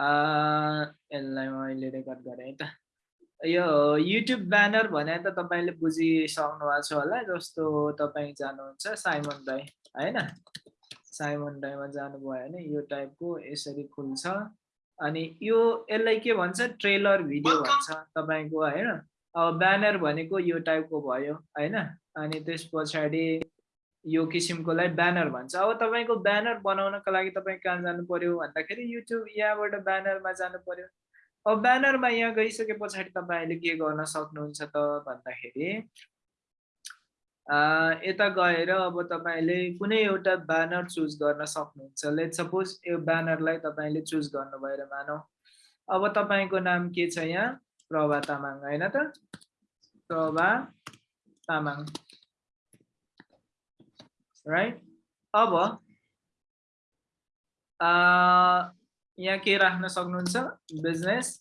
यसलाई मैले रेकर्ड गरेँ है त। यो युट्युब ब्यानर भने त तपाईँले बुझिसक्नु भएको छ होला जस्तो तपाईँ जानुहुन्छ साइमन राई होइन? साइमन राईमा जानुभयो भने यो टाइपको यसरी खुल्छ। अनि यो यसलाई के भन्छ? ट्रेलर भिडियो भन्छ तपाईँको होइन? अब ब्यानर भनेको यो टाइपको भयो होइन? अनि त्यस पछाडि यो किसिमकोलाई ब्यानर भन्छ। अब तपाईँको ब्यानर बनाउनको लागि तपाईँ कहाँ जानु पर्यो भन्दाखेरि युट्युब यहाँबाट ब्यानरमा जानु पर्यो। अब ब्यानरमा यहाँ गइसके पछाडि तपाईँले के गर्न सक्नुहुन्छ त भन्दाखेरि यता गएर अब तपाईँले कुनै एउटा ब्यानर चुज गर्न सक्नुहुन्छ। लेट सपोज यो ब्यानरलाई तपाईँले चुज गर्नु भएर मानौ। अब तपाईँको नाम के छ यहाँ? प्रभा तामाङ होइन त? प्रभा तामाङ। राइट अब यहाँ के राख्न सक्नुहुन्छ? Business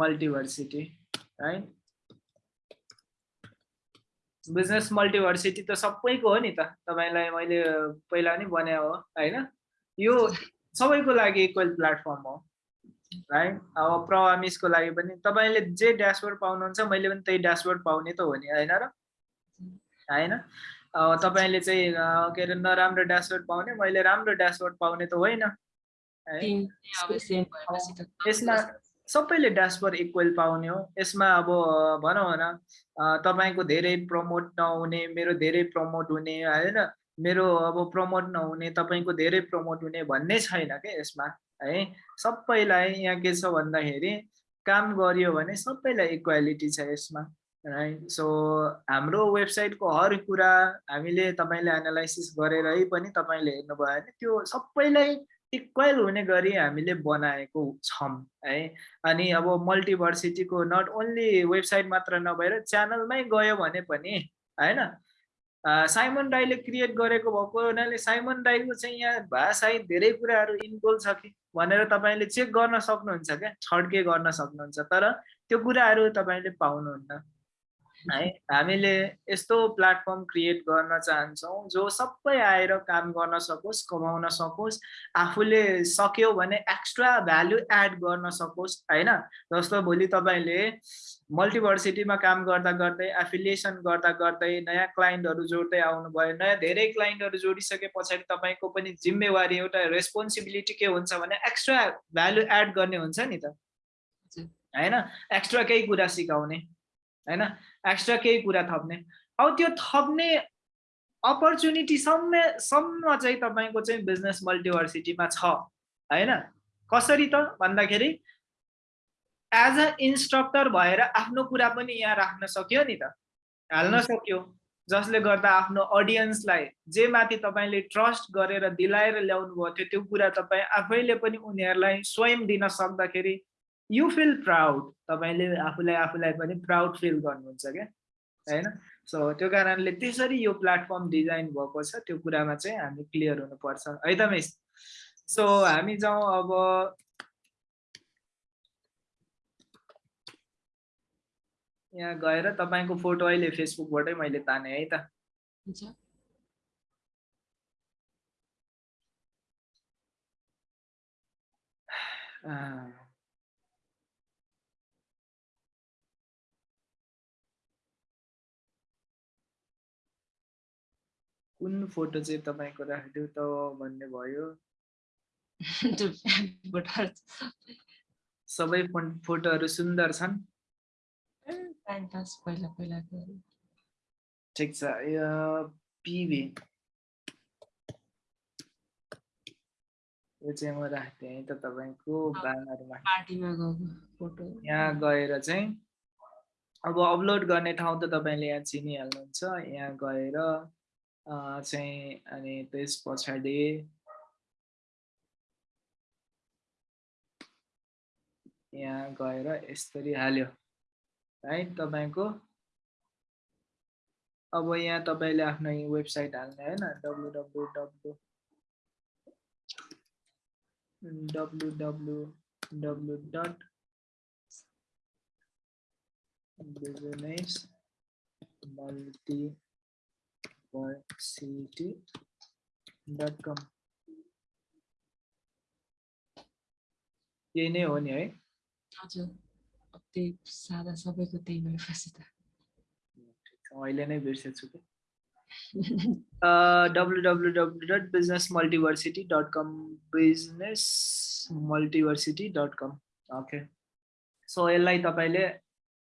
multiversity right business multiversity त सबैको हो नि त। तपाईँलाई मैले पहिला नि भने हो होइन? यो सबैको लागि इक्वल प्लेटफर्म हो राइट अब प्रवामिसको लागि पनि तपाईँले जे ड्यासबोर्ड पाउनुहुन्छ मैले पनि त्यही ड्यासबोर्ड पाउने त हो नि होइन र? होइन तपाईँले चाहिँ के अरे नराम्रो ड्यासबोर्ड पाउने मैले राम्रो ड्यासबोर्ड पाउने त होइन यसमा सबैले ड्यासबोर्ड इक्वल पाउने हो। यसमा अब भनौँ न तपाईँको धेरै प्रमोट नहुने मेरो धेरै प्रमोट हुने होइन? मेरो अब प्रमोट नहुने तपाईँको धेरै प्रमोट हुने भन्ने छैन क्या यसमा है? सबैलाई यहाँ के छ भन्दाखेरि काम गरियो भने सबैलाई इक्वालिटी छ यसमा। राइट सो हाम्रो वेबसाइटको हर कुरा हामीले तपाईँले एनालाइसिस गरेरै पनि तपाईँले हेर्नुभयो भने त्यो सबैलाई इक्वल हुने गरी हामीले बनाएको छौँ है। अनि अब मल्टिभर्सिटीको नट ओन्ली वेबसाइट मात्र नभएर च्यानलमै गयो भने पनि होइन साइमन राईले क्रिएट गरेको भएको हुनाले साइमन राईको चाहिँ यहाँ भाषाई धेरै कुराहरू इन्भल्भ छ कि भनेर तपाईँले चेक गर्न सक्नुहुन्छ क्या? छड्के गर्न सक्नुहुन्छ। तर त्यो कुराहरू तपाईँले पाउनुहुन्न। है? हामीले यस्तो प्लेटफर्म क्रिएट गर्न चाहन्छौँ जो सबै आएर काम गर्न सकोस् कमाउन सकोस् आफूले सक्यो भने एक्स्ट्रा भ्यालु एड गर्न सकोस् होइन? जस्तो भोलि तपाईँले मल्टिभर्सिटीमा काम गर्दा गर्दै एफिलिएसन गर्दा गर्दै नयाँ क्लाइन्टहरू जोड्दै आउनुभयो नयाँ धेरै क्लाइन्टहरू जोडिसके पछाडि तपाईँको पनि जिम्मेवारी एउटा रेस्पोन्सिबिलिटी के हुन्छ भने एक्स्ट्रा भ्यालु एड गर्ने हुन्छ नि त। होइन? एक्स्ट्रा केही कुरा सिकाउने। होइन एक्स्ट्रा केही कुरा थप्ने। अब त्यो थप्ने अपर्च्युनिटी सम्म सम्म चाहिँ तपाईँको चाहिँ बिजनेस मल्टिभर्सिटीमा छ होइन? कसरी त? भन्दाखेरि एज अ इन्स्ट्रक्टर भएर आफ्नो कुरा पनि यहाँ राख्न सक्यो नि त। हाल्न सक्यो। जसले गर्दा आफ्नो अडियन्सलाई जे माथि तपाईँले ट्रस्ट गरेर दिलाएर ल्याउनु भयो थियो त्यो कुरा तपाईँ आफैले पनि उनीहरूलाई स्वयं दिन सक्दाखेरि यु फिल प्राउड तपाईँले आफूलाई आफूलाई पनि प्राउड फिल गर्नुहुन्छ क्या? होइन? सो त्यो कारणले त्यसरी यो प्लेटफर्म डिजाइन भएको छ त्यो कुरामा चाहिँ हामी क्लियर हुनुपर्छ। है त मिस? सो हामी जाउँ अब। यहाँ गएर तपाईँको फोटो अहिले फेसबुकबाटै मैले ताने है त। कुन फोटो चाहिँ तपाईँको राखिदिउ त भन्ने भयो? सबै फोटोहरू सुन्दर छन्? ठिक छ यो पिभी। यो चाहिँ म राख्थेँ है त तपाईँको ब्यानरमा यहाँ गएर चाहिँ अब अपलोड गर्ने ठाउँ त तपाईँले यहाँ चिनिहाल्नुहुन्छ यहाँ गएर चाहिँ अनि त्यस पछाडि यहाँ गएर यसरी हाल्यो। है तपाईँको? अब यहाँ तपाईँले आफ्नो वेबसाइट हाल्ने होइन W W W W W W dot business multi city.com यही नै हो नि है हजुर अब त्यही सादा सबैको त्यही भएपछि त अहिले नै बिर्सेछु कि W W W dot business multiversity dot com business multiversity dot com okay so यसलाई तपाईँले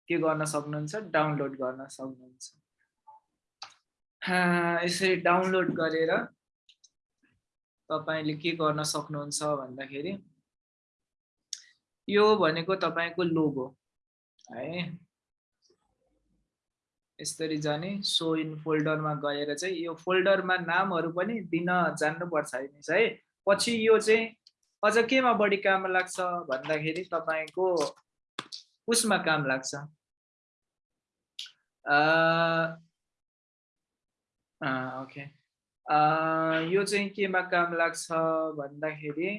के गर्न सक्नुहुन्छ? डाउनलोड गर्न सक्नुहुन्छ? यसरी डाउनलोड गरेर तपाईँले के गर्न सक्नुहुन्छ भन्दाखेरि यो भनेको तपाईँको लोगो है? यसरी जाने सो इन फोल्डरमा गएर चाहिँ यो फोल्डरमा नामहरू पनि दिन जान्नुपर्छ है पछि यो चाहिँ अझ केमा बढी काम लाग्छ भन्दाखेरि तपाईँको उसमा काम लाग्छ। ओके यो चाहिँ केमा काम लाग्छ भन्दाखेरि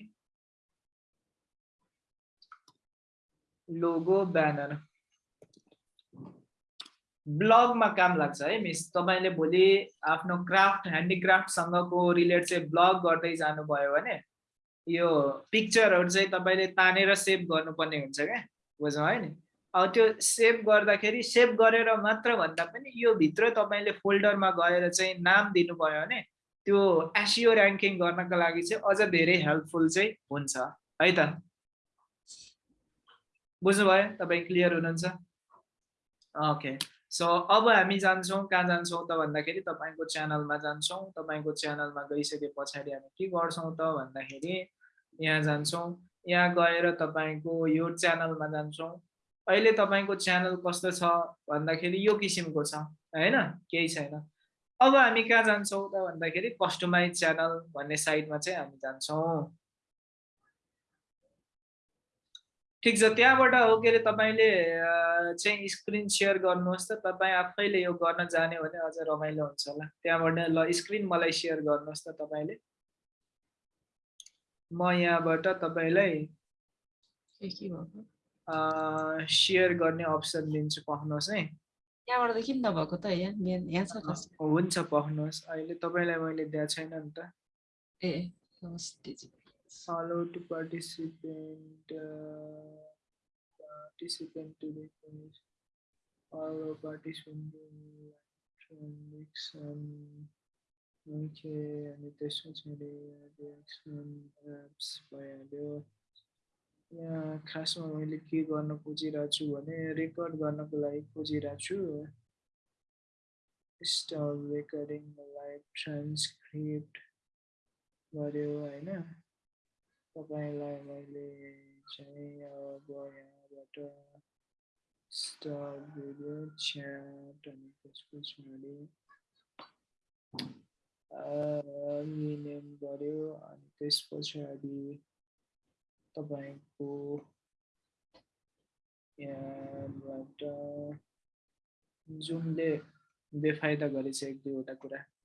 लोगो ब्यानर ब्लगमा काम लाग्छ है मिस तपाईँले भोलि आफ्नो क्राफ्ट ह्यान्डिक्राफ्टसँगको रिलेट चाहिँ ब्लग गर्दै जानुभयो भने यो पिक्चरहरू चाहिँ तपाईँले तानेर सेभ गर्नुपर्ने हुन्छ क्या? बुझ्नु है नि? त्यो सेभ गर्दाखेरि सेभ गरेर मात्र भन्दा पनि यो भित्र तपाईँले फोल्डरमा गएर चाहिँ नाम दिनुभयो भने त्यो एसियो ऱ्याङ्किङ गर्नको लागि चाहिँ अझ धेरै हेल्पफुल चाहिँ हुन्छ है त? बुझ्नुभयो? तपाईँ क्लियर हुनुहुन्छ? ओके सो अब हामी जान्छौँ कहाँ जान्छौँ त भन्दाखेरि तपाईँको च्यानलमा जान्छौँ तपाईँको च्यानलमा गइसके पछाडि हामी के गर्छौँ त भन्दाखेरि यहाँ जान्छौँ यहाँ गएर तपाईँको यो च्यानलमा जान्छौँ। अहिले तपाईँको च्यानल कस्तो छ भन्दाखेरि यो किसिमको छ होइन? केही छैन। अब हामी कहाँ जान्छौँ त भन्दाखेरि कस्टमाइज च्यानल भन्ने साइडमा चाहिँ हामी जान्छौँ। ठिक छ त्यहाँबाट हो के अरे तपाईँले चाहिँ स्क्रिन सेयर गर्नुहोस् त तपाईँ आफैले यो गर्न जाने भने अझ रमाइलो हुन्छ होला। त्यहाँबाट ल स्क्रिन मलाई सेयर गर्नुहोस् त तपाईँले। म यहाँबाट तपाईँलाई सेयर गर्ने अप्सन दिन्छु पाउनुहोस् है। त्यहाँबाट त किन नभएको त यहाँ? यहाँ छ त। हुन्छ पाउनुहोस् अहिले तपाईँलाई मैले दिएको छैन नि त। ए follow to participant uh, participant to the follow participant transaction okay अनि त्यसमा चाहिँ रिएक्सन एप्स भइहाल्यो। यहाँ खासमा मैले के गर्न खोजिरहेको छु भने रेकर्ड गर्नको लागि खोजिरहेको छु स्टल रेकर्डिङ लाइभ ट्रान्सक्रिप्ट गऱ्यो होइन? तपाईँलाई मैले चाहिँ अब यहाँबाट स्टार्ट भिडियो च्याट अनि त्यस पछाडि गऱ्यो अनि त्यस पछाडि तपाईँको यहाँबाट जुनले बेफाइदा गरेछ एक दुईवटा कुरा